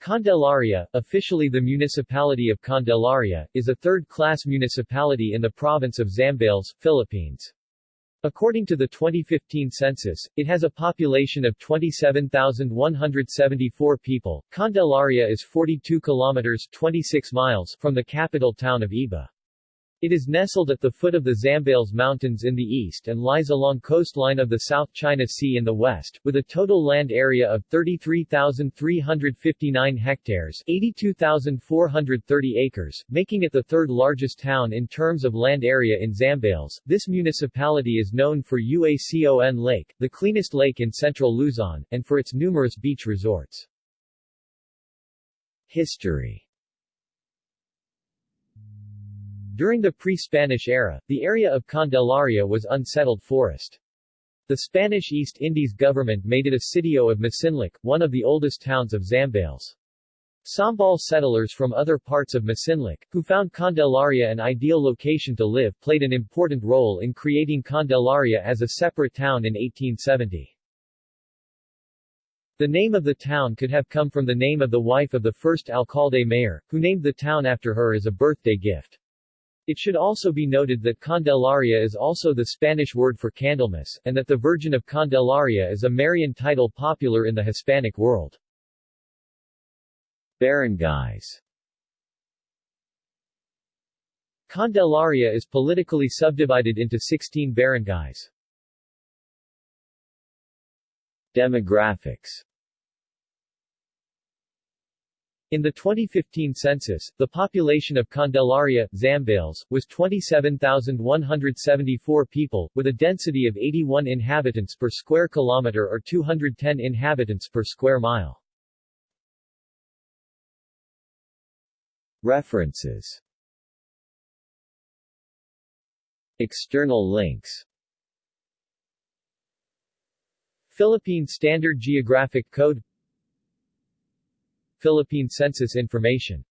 Candelaria, officially the municipality of Candelaria, is a third-class municipality in the province of Zambales, Philippines. According to the 2015 census, it has a population of 27,174 people. Candelaria is 42 kilometers 26 miles from the capital town of Iba. It is nestled at the foot of the Zambales Mountains in the east and lies along coastline of the South China Sea in the west, with a total land area of 33,359 hectares 82,430 acres, making it the third largest town in terms of land area in Zambales. This municipality is known for Uacon Lake, the cleanest lake in central Luzon, and for its numerous beach resorts. History During the pre-Spanish era, the area of Candelaria was unsettled forest. The Spanish East Indies government made it a sitio of Masinloc, one of the oldest towns of Zambales. Sambal settlers from other parts of Masinloc, who found Candelaria an ideal location to live, played an important role in creating Candelaria as a separate town in 1870. The name of the town could have come from the name of the wife of the first alcalde mayor, who named the town after her as a birthday gift. It should also be noted that Candelaria is also the Spanish word for Candlemas, and that the Virgin of Candelaria is a Marian title popular in the Hispanic world. Barangays Candelaria is politically subdivided into 16 barangays. Demographics in the 2015 census, the population of Candelaria, Zambales, was 27,174 people, with a density of 81 inhabitants per square kilometer or 210 inhabitants per square mile. References External links Philippine Standard Geographic Code Philippine Census Information